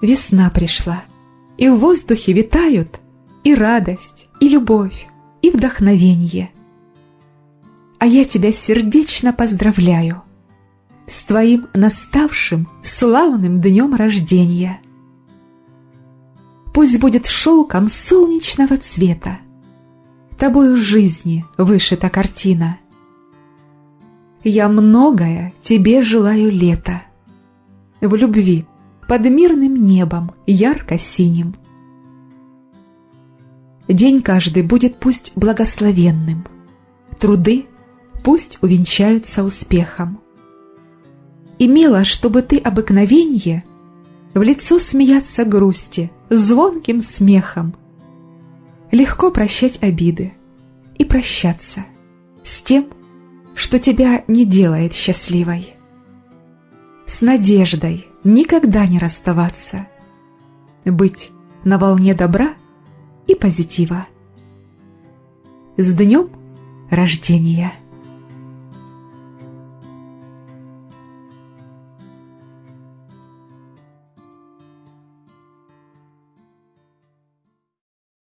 Весна пришла, и в воздухе витают и радость, и любовь, и вдохновенье. А я тебя сердечно поздравляю с твоим наставшим славным днем рождения. Пусть будет шелком солнечного цвета, тобою жизни вышита картина. Я многое тебе желаю лета, в любви под мирным небом ярко-синим. День каждый будет пусть благословенным, труды пусть увенчаются успехом. Имела, чтобы ты обыкновенье в лицо смеяться грусти звонким смехом, легко прощать обиды и прощаться с тем, что тебя не делает счастливой. С надеждой никогда не расставаться, быть на волне добра и позитива. С днем рождения!